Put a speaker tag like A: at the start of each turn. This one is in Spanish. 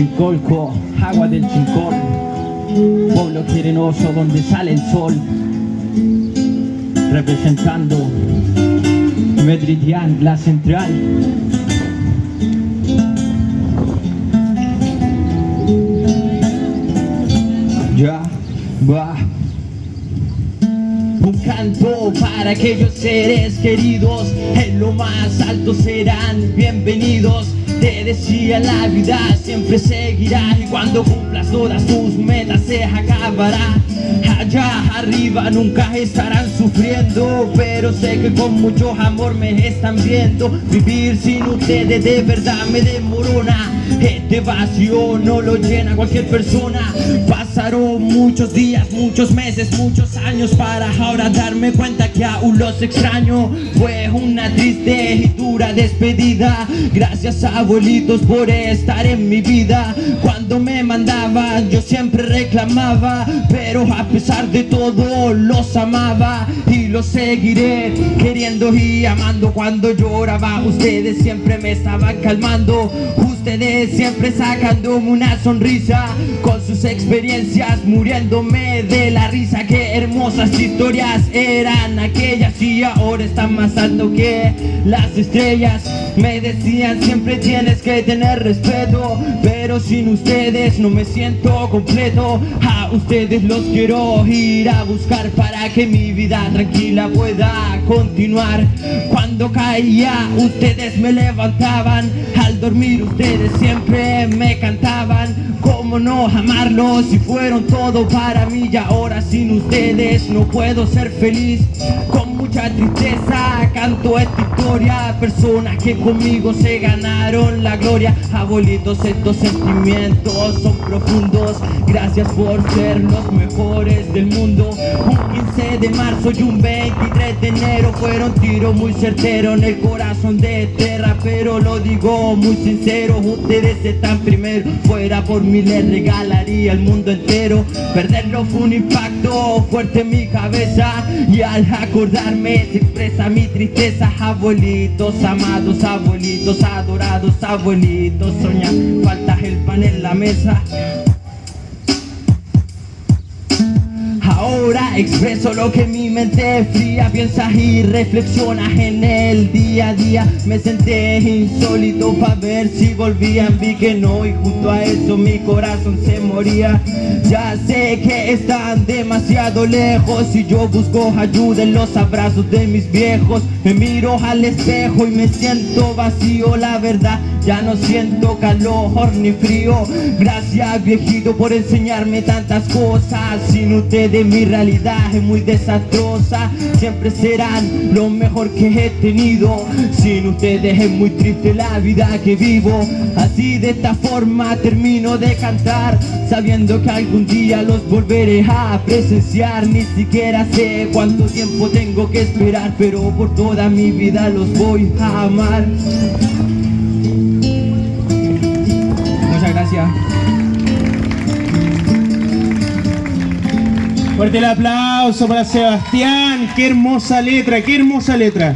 A: Chicolco, agua del Chincol, pueblo querenoso donde sale el sol, representando Medridian, la central. Ya va. Un canto para aquellos seres queridos, en lo más alto serán bienvenidos. Te decía la vida siempre seguirá. Y cuando cumplas todas tus metas se acabará. Allá arriba nunca estarán sufriendo. Pero sé que con mucho amor me están viendo. Vivir sin ustedes de verdad me demorona. Este vacío no lo llena cualquier persona. Pasaron muchos días, muchos meses, muchos años Para ahora darme cuenta que aún los extraño. Fue una triste y dura despedida. Gracias abuelitos por estar en mi vida. Cuando me mandaban yo siempre reclamaba. Pero a pesar de todo los amaba Y los seguiré queriendo y amando. Cuando lloraba ustedes siempre me estaban calmando Ustedes siempre sacándome una sonrisa. Con sus experiencias muriéndome de la risa. Qué hermosas historias eran aquellas Y ahora están más alto que las estrellas. Me decían siempre tienes que tener respeto Pero sin ustedes no me siento completo. A ustedes los quiero ir a buscar Para que mi vida tranquila pueda continuar. Cuando caía ustedes me levantaban. Al dormir ustedes siempre me cantaban ¿Cómo no amarlos si fueron todo para mí Y ahora sin ustedes no puedo ser feliz mucha tristeza. Canto esta historia. Personas que conmigo se ganaron la gloria. Abuelitos estos sentimientos son profundos. Gracias por ser los mejores del mundo. Un 15 de marzo y un 23 de enero Fueron tiros muy certeros en el corazón de tierra Pero lo digo muy sincero Ustedes están primero. Fuera por mí les regalaría el mundo entero. Perderlo fue un impacto fuerte en mi cabeza Y al acordarme se expresa mi tristeza Abuelitos amados, abuelitos adorados Abuelitos soñan, falta el pan en la mesa. Ahora expreso lo que mi mente fría piensa y reflexiona en el día a día. Me senté insólito para ver si volvían, vi que no y junto a eso mi corazón se moría. Ya sé que están demasiado lejos y yo busco ayuda en los abrazos de mis viejos. Me miro al espejo y me siento vacío, la verdad. Ya no siento calor ni frío. Gracias viejito por enseñarme tantas cosas. Sin ustedes mi realidad es muy desastrosa Siempre serán lo mejor que he tenido. Sin ustedes es muy triste la vida que vivo. Así de esta forma termino de cantar Sabiendo que algún día los volveré a presenciar. Ni siquiera sé cuánto tiempo tengo que esperar Pero por toda mi vida los voy a amar
B: Fuerte el aplauso para Sebastián. Qué hermosa letra, qué hermosa letra.